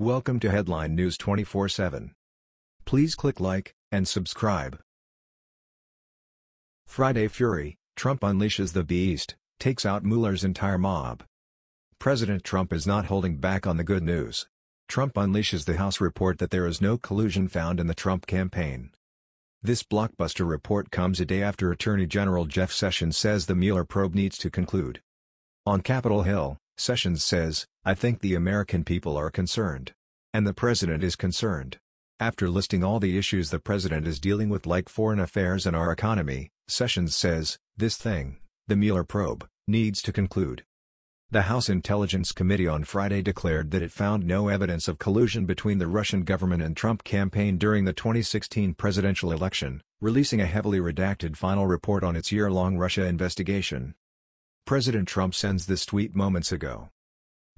Welcome to Headline News 24/7. Please click like and subscribe. Friday Fury, Trump unleashes the beast, takes out Mueller's entire mob. President Trump is not holding back on the good news. Trump unleashes the House report that there is no collusion found in the Trump campaign. This blockbuster report comes a day after Attorney General Jeff Sessions says the Mueller probe needs to conclude. On Capitol Hill, Sessions says, I think the American people are concerned. And the president is concerned. After listing all the issues the president is dealing with like foreign affairs and our economy, Sessions says, this thing, the Mueller probe, needs to conclude. The House Intelligence Committee on Friday declared that it found no evidence of collusion between the Russian government and Trump campaign during the 2016 presidential election, releasing a heavily redacted final report on its year-long Russia investigation. President Trump sends this tweet moments ago.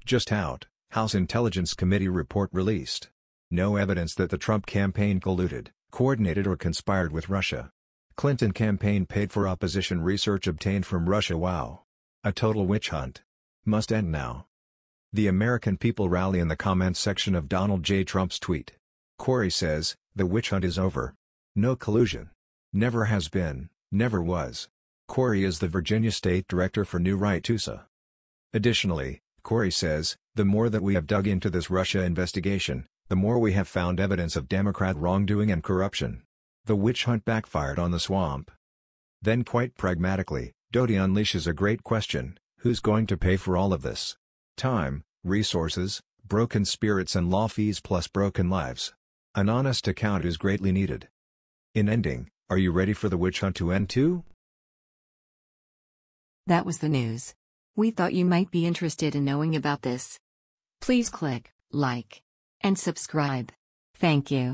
Just out, House Intelligence Committee report released. No evidence that the Trump campaign colluded, coordinated or conspired with Russia. Clinton campaign paid for opposition research obtained from Russia wow. A total witch hunt. Must end now. The American people rally in the comments section of Donald J. Trump's tweet. Corey says, the witch hunt is over. No collusion. Never has been, never was. Corey is the Virginia State Director for New Right TUSA. Additionally, Corey says, the more that we have dug into this Russia investigation, the more we have found evidence of Democrat wrongdoing and corruption. The witch hunt backfired on the swamp. Then quite pragmatically, Doty unleashes a great question, who's going to pay for all of this? Time, resources, broken spirits and law fees plus broken lives. An honest account is greatly needed. In ending, are you ready for the witch hunt to end too? That was the news. We thought you might be interested in knowing about this. Please click like and subscribe. Thank you.